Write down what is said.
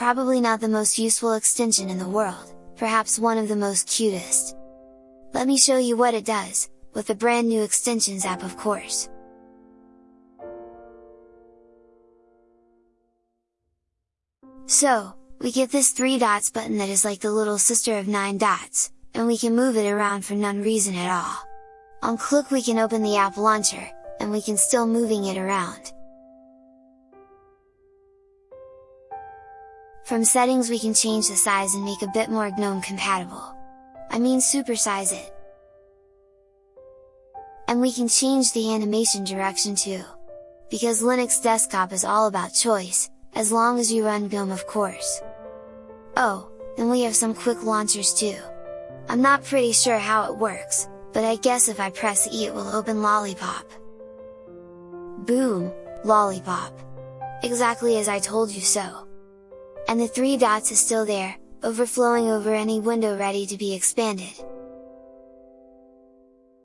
probably not the most useful extension in the world, perhaps one of the most cutest. Let me show you what it does, with the brand new extensions app of course. So, we get this 3 dots button that is like the little sister of 9 dots, and we can move it around for none reason at all. On click we can open the app launcher, and we can still moving it around. From settings we can change the size and make a bit more GNOME compatible. I mean supersize it. And we can change the animation direction too. Because Linux desktop is all about choice, as long as you run GNOME of course. Oh, and we have some quick launchers too. I'm not pretty sure how it works, but I guess if I press E it will open Lollypop. Boom! Lollypop! Exactly as I told you so! And the three dots is still there, overflowing over any window ready to be expanded.